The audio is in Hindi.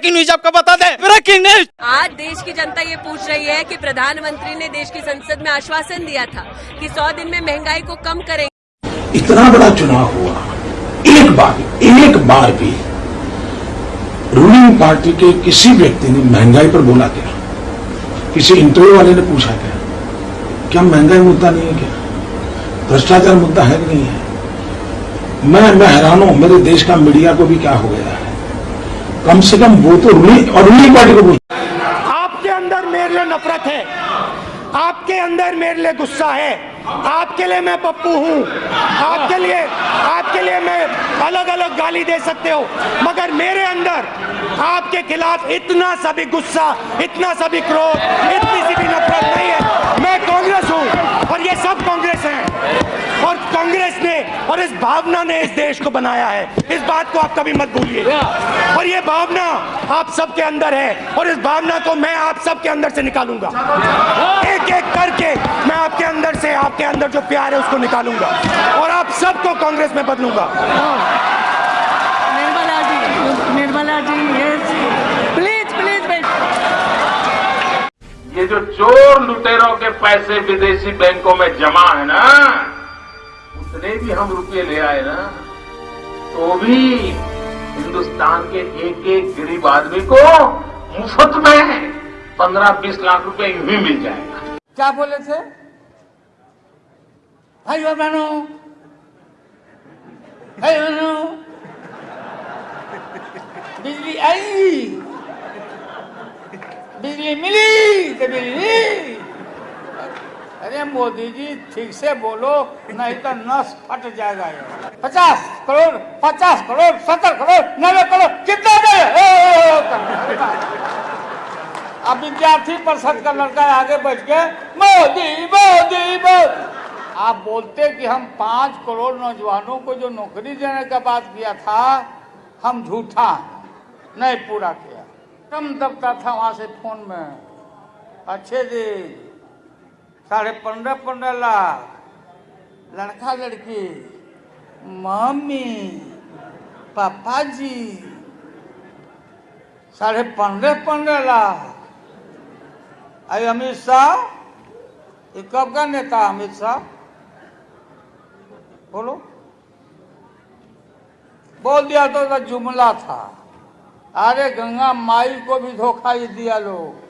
ब्रेकिंग न्यूज़ आपको बता दें। ब्रेकिंग न्यूज़ आज देश की जनता ये पूछ रही है कि प्रधानमंत्री ने देश की संसद में आश्वासन दिया था कि 100 दिन में महँगाई को कम करेंगे इतना बड़ा चुनाव हुआ। एक बार एक बार भी रूलिंग पार्टी के किसी व्यक्ति ने महँगाई पर बोला क्या? किसी इंटरव्यू वाले ने पूछा क्या? क्या महँगाई मुद्दा नहीं है क्या? भ्रष्टाचार मुद्दा है कि नहीं है? मैं मैं हैरान हूँ मेरे देश का मीडिया को भी क्या हो गया है? कम से कम वो तो रूलिंग और रूलिंग पार्टी को पूछ आपके अंदर मेरे लिए नफरत है। आपके अंदर मेरे लिए गुस्सा है। आपके लिए मैं पप्पू हूँ। आपके लिए आपके लिए मैं अलग अलग गाली दे सकते हो। मगर मेरे अंदर आपके खिलाफ इतना सा भी गुस्सा, इतना सा भी क्रोध, इतनी सी भी नफरत नहीं है। मैं कांग्रेस हूँ और ये सब कांग्रेस हैं। और कांग्रेस ने और इस भावना ने इस देश को बनाया है। इस बात को आप कभी मत भूलिए। और ये भावना आप सबके अंदर है और इस भावना को मैं आप सबके अंदर से निकालूँगा। एक एक करके मैं आपके अंदर से आपके अंदर जो प्यार है उसको निकालूँगा और आप सबको कांग्रेस में बदलूँगा। Nirmala ji Nirmala ji yes please please ये जो चोर लुटेरों के पैसे विदेशी बैंकों में जमा है ना उतने भी हम रुपये ले आए ना तो भी हिंदुस्तान के एक एक गरीब आदमी को मुफ़्त में पंद्रह बीस लाख रुपए ही मिल जाएगा। क्या बोले थे? भाई और बहनों, भाई बहनों, बिजली आई, बिजली मिली तो बिजली। अरे मोदी जी, ठीक से बोलो, नहीं तो नस फट जाएगा पचास करोड़ पचास करोड़, सत्तर करोड़, नब्बे करोड़, कितना दे। अब विद्यार्थी परिषद का लड़का आगे बैठ के मोदी मोदी मोदी आप बोलते कि हम पाँच करोड़ नौजवानों को जो नौकरी देने का बात किया था, हम झूठा, नहीं पूरा किया। कम दबता था वहाँ से फ़ोन में, अच्छे जी। साढ़े पंद्रह पंद्रह लाख। लड़का लड़की मम्मी पापा जी साढ़े पंद्रह पंद्रह लाख। अरे अमित शाह ये कब का नेता अमित शाह? बोलो। बोल दिया तो, तो जुमला था। अरे गंगा माई को भी धोखा ही दिया लोग।